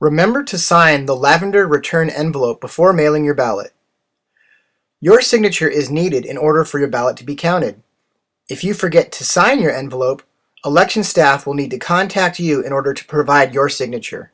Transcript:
Remember to sign the lavender return envelope before mailing your ballot. Your signature is needed in order for your ballot to be counted. If you forget to sign your envelope, election staff will need to contact you in order to provide your signature.